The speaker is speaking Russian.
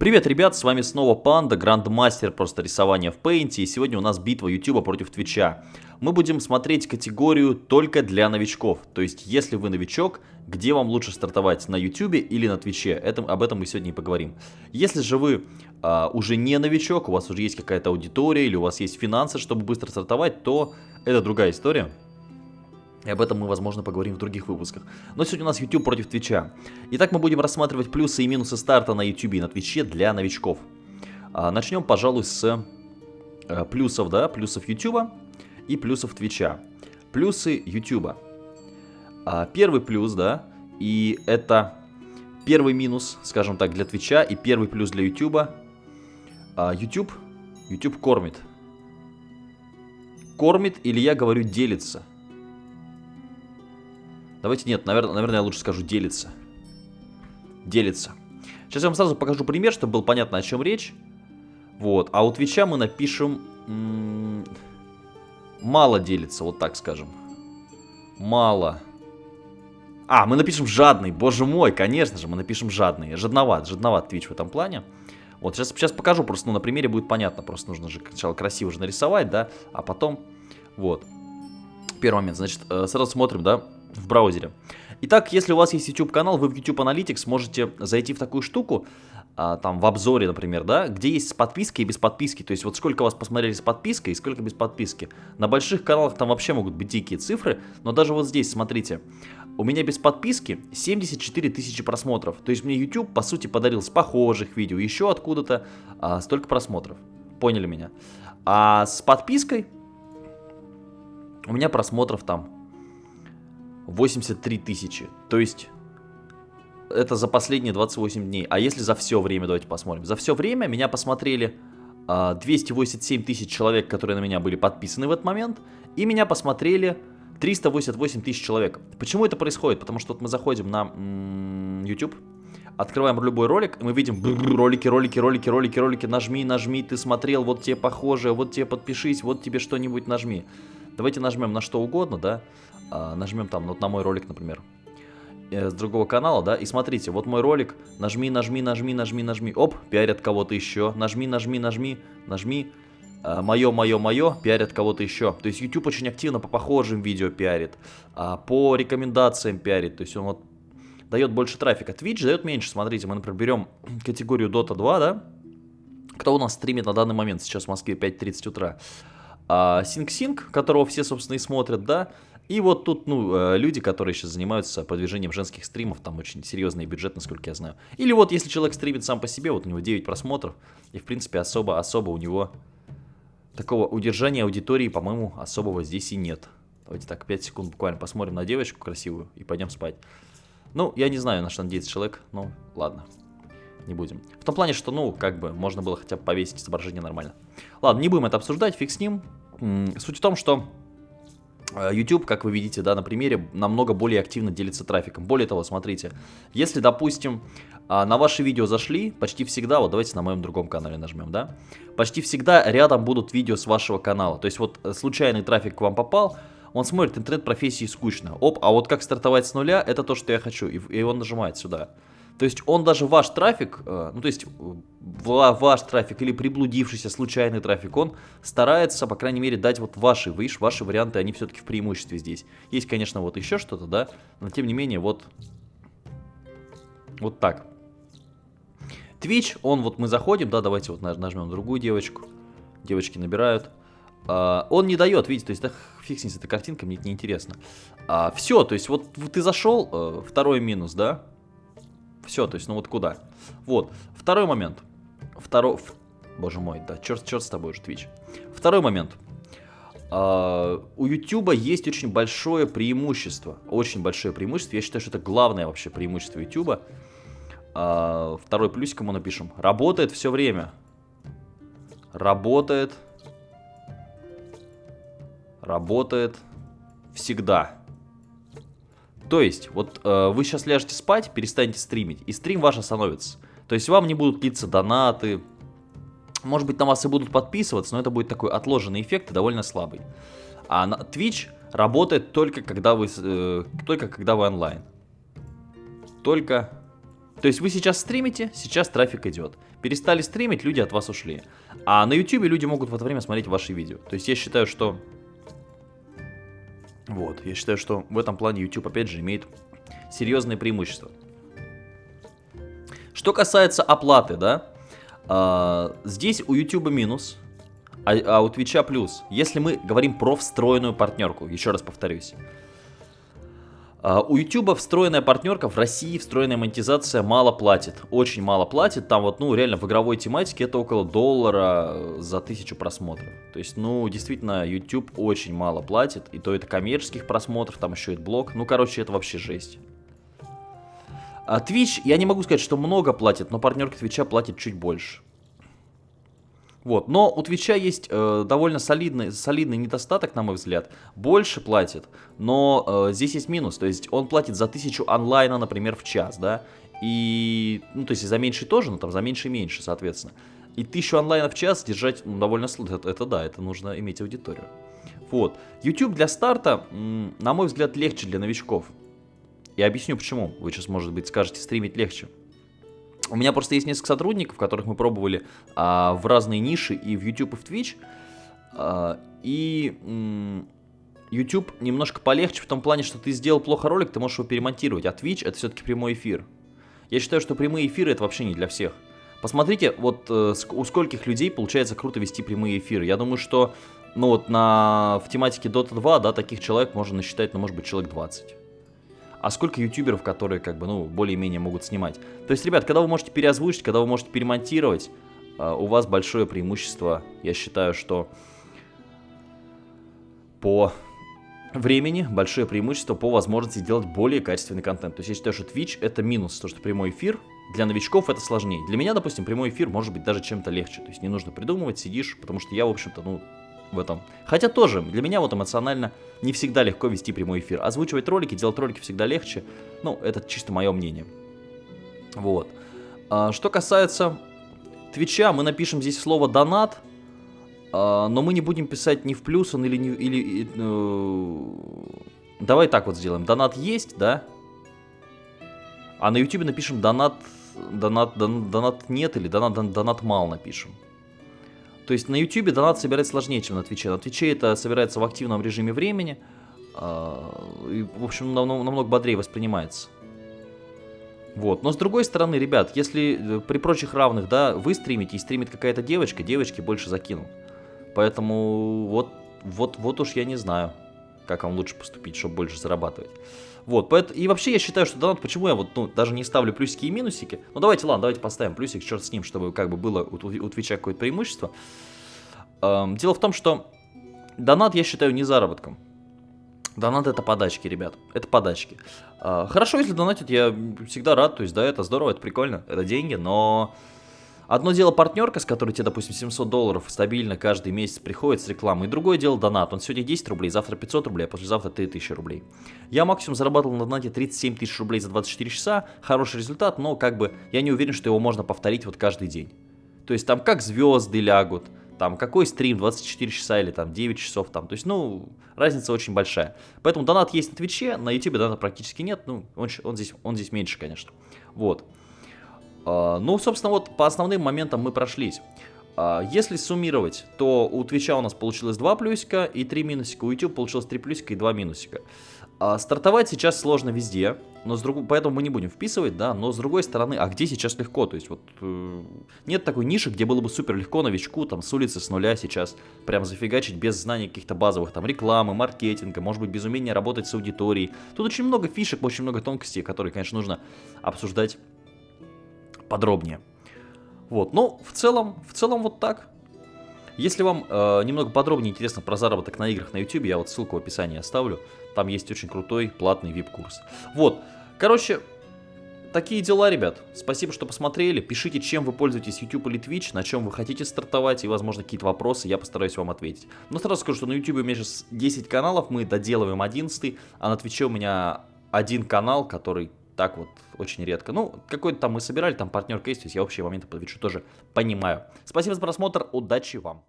Привет, ребят, с вами снова Панда, грандмастер просто рисования в Paint, и сегодня у нас битва YouTube против Твича. Мы будем смотреть категорию только для новичков, то есть если вы новичок, где вам лучше стартовать, на YouTube или на Твиче, это, об этом мы сегодня и поговорим. Если же вы а, уже не новичок, у вас уже есть какая-то аудитория или у вас есть финансы, чтобы быстро стартовать, то это другая история. И об этом мы, возможно, поговорим в других выпусках. Но сегодня у нас YouTube против Твича. Итак, мы будем рассматривать плюсы и минусы старта на YouTube и на Твиче для новичков. А, начнем, пожалуй, с а, плюсов, да, плюсов YouTube и плюсов Твича. Плюсы YouTube. А, первый плюс, да, и это первый минус, скажем так, для Твича и первый плюс для YouTube. А, YouTube, YouTube кормит. Кормит или я говорю делится. Давайте нет, наверное, наверное, я лучше скажу делится. Делится. Сейчас я вам сразу покажу пример, чтобы было понятно, о чем речь. Вот. А у Твича мы напишем... мало делится, вот так скажем. Мало. А, мы напишем жадный. Боже мой, конечно же, мы напишем жадный. Жадноват, жадноват Твич в этом плане. Вот, сейчас, сейчас покажу, просто ну, на примере будет понятно. Просто нужно же сначала красиво же нарисовать, да, а потом... Вот. Первый момент, значит, э, сразу смотрим, да, в браузере. Итак, если у вас есть YouTube канал, вы в YouTube Analytics можете зайти в такую штуку, а, там в обзоре, например, да, где есть с подпиской и без подписки. То есть вот сколько вас посмотрели с подпиской и сколько без подписки. На больших каналах там вообще могут быть дикие цифры, но даже вот здесь, смотрите, у меня без подписки 74 тысячи просмотров. То есть мне YouTube, по сути, подарил с похожих видео, еще откуда-то а, столько просмотров. Поняли меня? А с подпиской у меня просмотров там 83 тысячи. То есть это за последние 28 дней. А если за все время, давайте посмотрим. За все время меня посмотрели 287 а, тысяч человек, которые на меня были подписаны в этот момент. И меня посмотрели 388 тысяч человек. Почему это происходит? Потому что вот мы заходим на YouTube, открываем любой ролик, и мы видим ролики, ролики, ролики, ролики, ролики, нажми, нажми, ты смотрел, вот тебе похоже, вот тебе подпишись, вот тебе что-нибудь нажми. Давайте нажмем на что угодно, да, а, нажмем там, вот на мой ролик, например, э, с другого канала, да, и смотрите, вот мой ролик, нажми, нажми, нажми, нажми, нажми, оп, пиарят кого-то еще, нажми, нажми, нажми, нажми, мое, мое, мое, пиарят кого-то еще. То есть YouTube очень активно по похожим видео пиарит, а, по рекомендациям пиарит, то есть он вот дает больше трафика. Twitch дает меньше, смотрите, мы, например, берем категорию Dota 2, да, кто у нас стримит на данный момент, сейчас в Москве 5.30 утра, а, SyncSync, которого все, собственно, и смотрят, да, и вот тут, ну, э, люди, которые сейчас занимаются продвижением женских стримов, там очень серьезный бюджет, насколько я знаю. Или вот, если человек стримит сам по себе, вот у него 9 просмотров, и, в принципе, особо-особо у него такого удержания аудитории, по-моему, особого здесь и нет. Давайте так, 5 секунд буквально посмотрим на девочку красивую и пойдем спать. Ну, я не знаю, на что надеется человек, ну, ладно, не будем. В том плане, что, ну, как бы, можно было хотя бы повесить изображение нормально. Ладно, не будем это обсуждать, фиг с ним. Суть в том, что Э, YouTube, как вы видите, да, на примере, намного более активно делится трафиком. Более того, смотрите, если, допустим, а, на ваши видео зашли, почти всегда, вот давайте на моем другом канале нажмем, да, почти всегда рядом будут видео с вашего канала. То есть вот э, случайный трафик к вам попал, он смотрит интернет-профессии скучно. Оп, а вот как стартовать с нуля, это то, что я хочу. И он нажимает сюда. То есть он даже ваш трафик, э, ну то есть ваш трафик или приблудившийся случайный трафик, он старается, по крайней мере, дать вот ваши, видишь, ваши варианты, они все-таки в преимуществе здесь. Есть, конечно, вот еще что-то, да, но тем не менее, вот, вот так. Twitch, он вот мы заходим, да, давайте вот нажмем другую девочку, девочки набирают. Uh, он не дает, видите, то есть, да, с эта картинка, мне это неинтересно. Uh, все, то есть, вот ты зашел, uh, второй минус, да, все, то есть, ну вот куда? Вот. Второй момент. Второй... Боже мой, да, черт, черт с тобой уже, Twitch. Второй момент. Uh, у YouTube есть очень большое преимущество. Очень большое преимущество. Я считаю, что это главное вообще преимущество YouTube. Uh, второй плюсик ему напишем. Работает все время. Работает. Работает всегда. То есть, вот э, вы сейчас ляжете спать, перестанете стримить, и стрим ваш остановится. То есть вам не будут литься донаты, может быть на вас и будут подписываться, но это будет такой отложенный эффект и довольно слабый. А на Twitch работает только когда вы, э, только когда вы онлайн. Только То есть вы сейчас стримите, сейчас трафик идет. Перестали стримить, люди от вас ушли. А на YouTube люди могут в это время смотреть ваши видео. То есть я считаю, что... Вот, я считаю, что в этом плане YouTube опять же имеет серьезные преимущества. Что касается оплаты, да, а, здесь у YouTube минус, а, а у Twitch плюс. Если мы говорим про встроенную партнерку, еще раз повторюсь. А, у YouTube встроенная партнерка, в России встроенная монетизация мало платит, очень мало платит, там вот, ну, реально в игровой тематике это около доллара за тысячу просмотров. То есть, ну, действительно, YouTube очень мало платит, и то это коммерческих просмотров, там еще и блог, ну, короче, это вообще жесть. А Twitch, я не могу сказать, что много платит, но партнерка Twitch платит чуть больше. Вот, но у Твича есть э, довольно солидный, солидный недостаток, на мой взгляд. Больше платит, но э, здесь есть минус. То есть он платит за тысячу онлайна, например, в час, да. И, ну, то есть за меньше тоже, но там за меньше и меньше, соответственно. И тысячу онлайна в час держать ну, довольно сложно. Это, это да, это нужно иметь аудиторию. Вот. YouTube для старта, на мой взгляд, легче для новичков. Я объясню почему. Вы сейчас, может быть, скажете, стримить легче. У меня просто есть несколько сотрудников, которых мы пробовали а, в разные ниши и в YouTube, и в Twitch. А, и м, YouTube немножко полегче в том плане, что ты сделал плохо ролик, ты можешь его перемонтировать. А Twitch это все-таки прямой эфир. Я считаю, что прямые эфиры это вообще не для всех. Посмотрите, вот э, у скольких людей получается круто вести прямые эфиры. Я думаю, что ну вот на, в тематике Dota 2, да, таких человек можно насчитать, ну, может быть, человек 20 а сколько ютуберов, которые как бы, ну, более-менее могут снимать. То есть, ребят, когда вы можете переозвучить, когда вы можете перемонтировать, а, у вас большое преимущество, я считаю, что по времени, большое преимущество по возможности делать более качественный контент. То есть я считаю, что Twitch это минус, то что прямой эфир, для новичков это сложнее. Для меня, допустим, прямой эфир может быть даже чем-то легче. То есть не нужно придумывать, сидишь, потому что я, в общем-то, ну, в этом. Хотя тоже, для меня вот эмоционально не всегда легко вести прямой эфир. Озвучивать ролики, делать ролики всегда легче. Ну, это чисто мое мнение. Вот. А, что касается Твича, мы напишем здесь слово «донат», а, но мы не будем писать ни в плюс он или... Не, или э, давай так вот сделаем. Донат есть, да? А на YouTube напишем донат, донат, донат, донат нет или донат, донат, мало напишем. То есть на YouTube донат собирать сложнее, чем на Твиче. На Твиче это собирается в активном режиме времени. А, и, в общем, намного, бодрее воспринимается. Вот. Но с другой стороны, ребят, если э, при прочих равных, да, вы стримите и стримит какая-то девочка, девочки больше закинут. Поэтому вот, вот, вот уж я не знаю, как вам лучше поступить, чтобы больше зарабатывать. Вот, и вообще я считаю, что донат, почему я вот, ну, даже не ставлю плюсики и минусики. Ну, давайте, ладно, давайте поставим плюсик, черт с ним, чтобы как бы было у, у Твича какое-то преимущество. Эм, дело в том, что донат я считаю не заработком. Донат это подачки, ребят, это подачки. Э, хорошо, если донатят, я всегда рад, то есть, да, это здорово, это прикольно, это деньги, но Одно дело партнерка, с которой тебе, допустим, 700 долларов стабильно каждый месяц приходит с рекламой. И другое дело донат. Он сегодня 10 рублей, завтра 500 рублей, а послезавтра 3000 рублей. Я максимум зарабатывал на донате 37 тысяч рублей за 24 часа. Хороший результат, но как бы я не уверен, что его можно повторить вот каждый день. То есть там как звезды лягут, там какой стрим, 24 часа или там 9 часов там, то есть, ну, разница очень большая. Поэтому донат есть на Твиче, на Ютубе доната практически нет, ну, он, он, здесь, он здесь меньше, конечно. Вот. А, ну, собственно, вот по основным моментам мы прошлись. А, если суммировать, то у Твича у нас получилось 2 плюсика и 3 минусика, у YouTube получилось 3 плюсика и 2 минусика. А, стартовать сейчас сложно везде, но с друг... поэтому мы не будем вписывать, да, но с другой стороны, а где сейчас легко? То есть вот э, нет такой ниши, где было бы супер легко новичку там с улицы, с нуля сейчас прям зафигачить без знания каких-то базовых там рекламы, маркетинга, может быть без умения работать с аудиторией. Тут очень много фишек, очень много тонкостей, которые, конечно, нужно обсуждать подробнее. Вот, но в целом, в целом вот так. Если вам э, немного подробнее интересно про заработок на играх на YouTube, я вот ссылку в описании оставлю. Там есть очень крутой платный VIP-курс. Вот, короче, такие дела, ребят. Спасибо, что посмотрели. Пишите, чем вы пользуетесь YouTube или Twitch, на чем вы хотите стартовать, и, возможно, какие-то вопросы, я постараюсь вам ответить. Но сразу скажу, что на YouTube у меня сейчас 10 каналов, мы доделываем 11, а на Twitch у меня один канал, который так вот очень редко. Ну, какой-то там мы собирали, там партнерка есть, то есть я общие моменты по Твичу тоже понимаю. Спасибо за просмотр, удачи вам!